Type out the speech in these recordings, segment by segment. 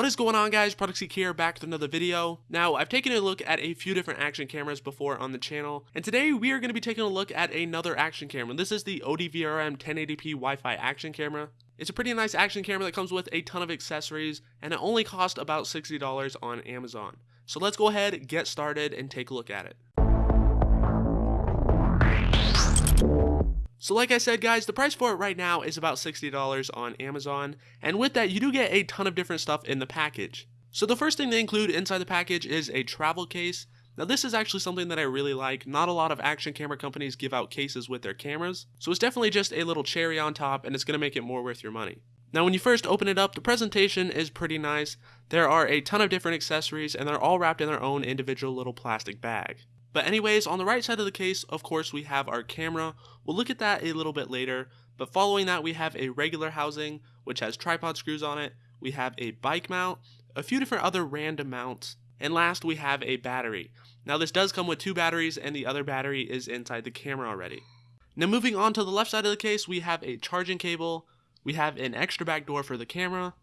What is going on guys, Product Geek here, back with another video. Now, I've taken a look at a few different action cameras before on the channel, and today we are going to be taking a look at another action camera. This is the ODVRM 1080p Wi-Fi action camera. It's a pretty nice action camera that comes with a ton of accessories, and it only cost about $60 on Amazon. So let's go ahead, get started, and take a look at it. So like I said guys, the price for it right now is about $60 on Amazon, and with that you do get a ton of different stuff in the package. So the first thing they include inside the package is a travel case. Now this is actually something that I really like, not a lot of action camera companies give out cases with their cameras, so it's definitely just a little cherry on top and it's going to make it more worth your money. Now when you first open it up, the presentation is pretty nice. There are a ton of different accessories and they're all wrapped in their own individual little plastic bag. But anyways, on the right side of the case, of course, we have our camera. We'll look at that a little bit later. But following that, we have a regular housing, which has tripod screws on it. We have a bike mount, a few different other random mounts, and last we have a battery. Now this does come with two batteries and the other battery is inside the camera already. Now moving on to the left side of the case, we have a charging cable, we have an extra back door for the camera,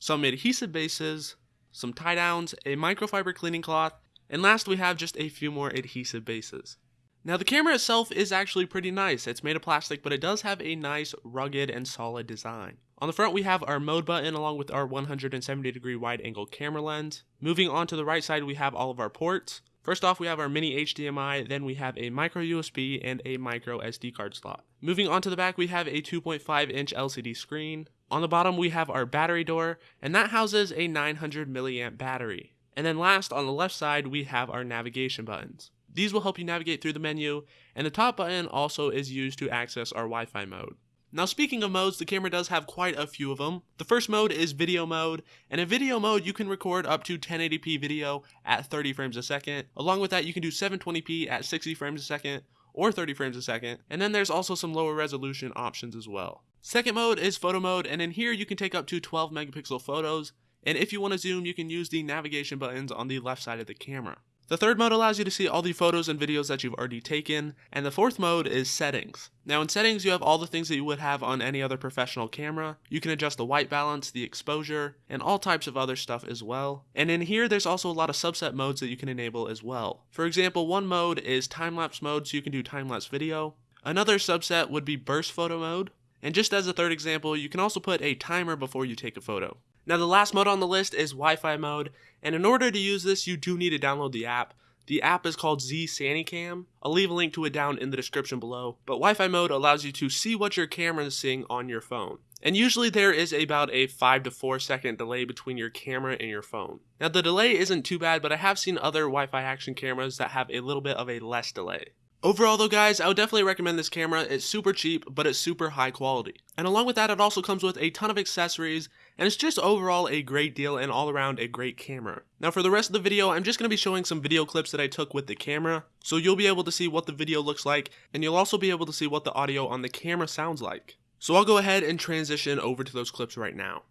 some adhesive bases, some tie downs, a microfiber cleaning cloth, and last we have just a few more adhesive bases. Now the camera itself is actually pretty nice. It's made of plastic, but it does have a nice, rugged, and solid design. On the front we have our mode button along with our 170 degree wide angle camera lens. Moving on to the right side we have all of our ports. First off we have our mini HDMI, then we have a micro USB and a micro SD card slot. Moving on to the back we have a 2.5 inch LCD screen. On the bottom we have our battery door, and that houses a 900 milliamp battery. And then last, on the left side, we have our navigation buttons. These will help you navigate through the menu, and the top button also is used to access our Wi-Fi mode. Now speaking of modes, the camera does have quite a few of them. The first mode is video mode, and in video mode you can record up to 1080p video at 30 frames a second. Along with that you can do 720p at 60 frames a second, or 30 frames a second, and then there's also some lower resolution options as well. Second mode is photo mode, and in here you can take up to 12 megapixel photos, and if you want to zoom, you can use the navigation buttons on the left side of the camera. The third mode allows you to see all the photos and videos that you've already taken, and the fourth mode is settings. Now in settings you have all the things that you would have on any other professional camera. You can adjust the white balance, the exposure, and all types of other stuff as well. And in here there's also a lot of subset modes that you can enable as well. For example, one mode is time-lapse mode so you can do time-lapse video. Another subset would be burst photo mode. And just as a third example, you can also put a timer before you take a photo. Now the last mode on the list is Wi-Fi mode, and in order to use this, you do need to download the app. The app is called Z SaniCam. I'll leave a link to it down in the description below. But Wi-Fi mode allows you to see what your camera is seeing on your phone. And usually there is about a 5 to 4 second delay between your camera and your phone. Now the delay isn't too bad, but I have seen other Wi-Fi action cameras that have a little bit of a less delay. Overall though guys, I would definitely recommend this camera. It's super cheap, but it's super high quality. And along with that, it also comes with a ton of accessories, and it's just overall a great deal and all around a great camera. Now for the rest of the video, I'm just going to be showing some video clips that I took with the camera, so you'll be able to see what the video looks like, and you'll also be able to see what the audio on the camera sounds like. So I'll go ahead and transition over to those clips right now.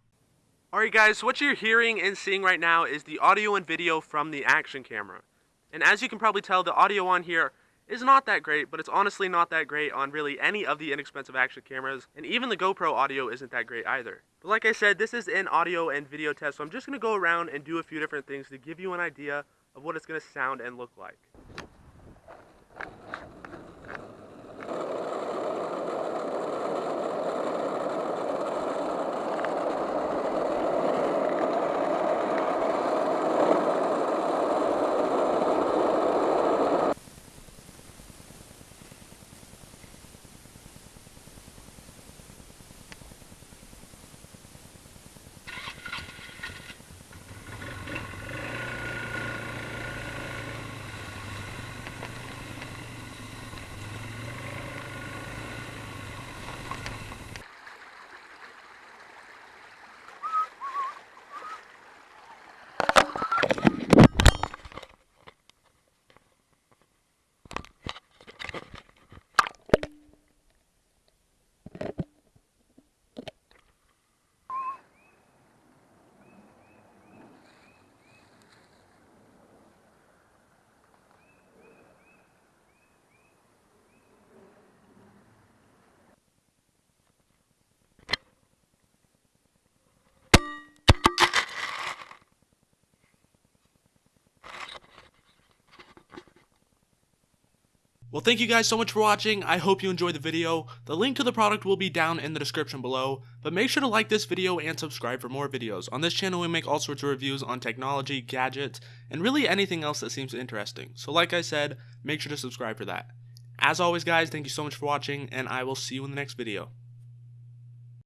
Alright guys, so what you're hearing and seeing right now is the audio and video from the action camera. And as you can probably tell, the audio on here is not that great, but it's honestly not that great on really any of the inexpensive action cameras, and even the GoPro audio isn't that great either. But like I said, this is an audio and video test, so I'm just going to go around and do a few different things to give you an idea of what it's going to sound and look like. Well, thank you guys so much for watching. I hope you enjoyed the video. The link to the product will be down in the description below, but make sure to like this video and subscribe for more videos. On this channel, we make all sorts of reviews on technology, gadgets, and really anything else that seems interesting. So like I said, make sure to subscribe for that. As always, guys, thank you so much for watching, and I will see you in the next video.